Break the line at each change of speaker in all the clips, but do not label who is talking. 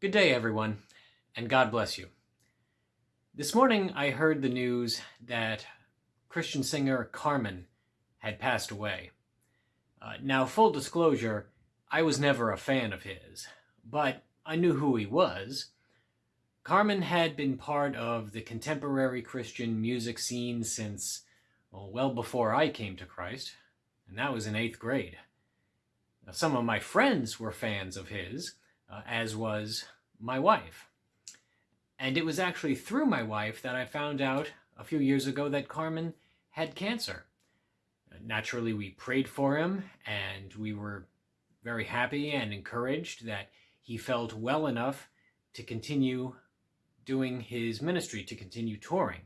Good day, everyone, and God bless you. This morning I heard the news that Christian singer Carmen had passed away. Uh, now, full disclosure, I was never a fan of his, but I knew who he was. Carmen had been part of the contemporary Christian music scene since well, well before I came to Christ, and that was in eighth grade. Now, some of my friends were fans of his, uh, as was my wife. And it was actually through my wife that I found out a few years ago that Carmen had cancer. Naturally, we prayed for him and we were very happy and encouraged that he felt well enough to continue doing his ministry, to continue touring.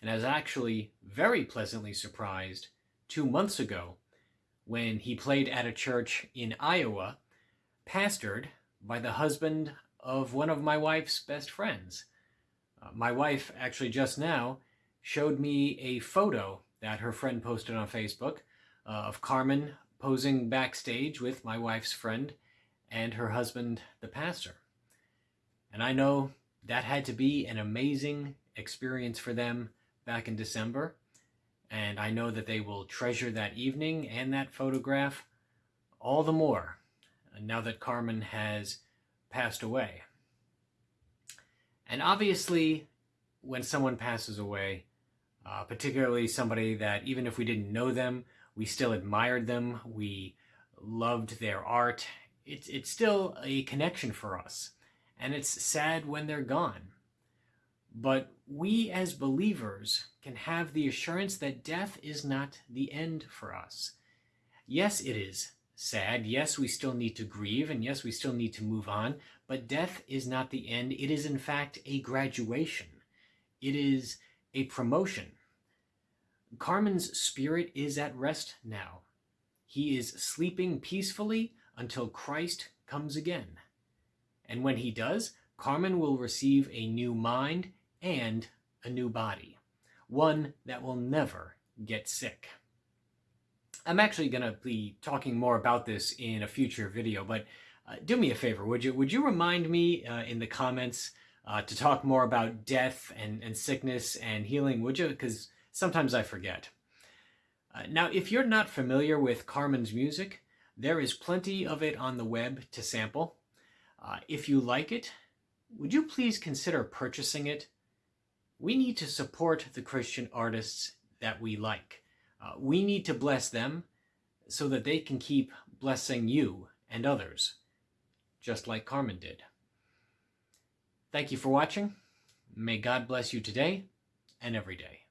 And I was actually very pleasantly surprised two months ago when he played at a church in Iowa, pastored by the husband of one of my wife's best friends. Uh, my wife actually just now showed me a photo that her friend posted on Facebook uh, of Carmen posing backstage with my wife's friend and her husband, the pastor. And I know that had to be an amazing experience for them back in December. And I know that they will treasure that evening and that photograph all the more now that Carmen has passed away. And obviously, when someone passes away, uh, particularly somebody that even if we didn't know them, we still admired them, we loved their art, it's, it's still a connection for us. And it's sad when they're gone. But we as believers can have the assurance that death is not the end for us. Yes, it is sad. Yes, we still need to grieve, and yes, we still need to move on, but death is not the end. It is, in fact, a graduation. It is a promotion. Carmen's spirit is at rest now. He is sleeping peacefully until Christ comes again. And when he does, Carmen will receive a new mind and a new body, one that will never get sick. I'm actually going to be talking more about this in a future video, but uh, do me a favor, would you? Would you remind me uh, in the comments uh, to talk more about death and, and sickness and healing, would you? Because sometimes I forget. Uh, now, if you're not familiar with Carmen's music, there is plenty of it on the web to sample. Uh, if you like it, would you please consider purchasing it? We need to support the Christian artists that we like. Uh, we need to bless them so that they can keep blessing you and others, just like Carmen did. Thank you for watching. May God bless you today and every day.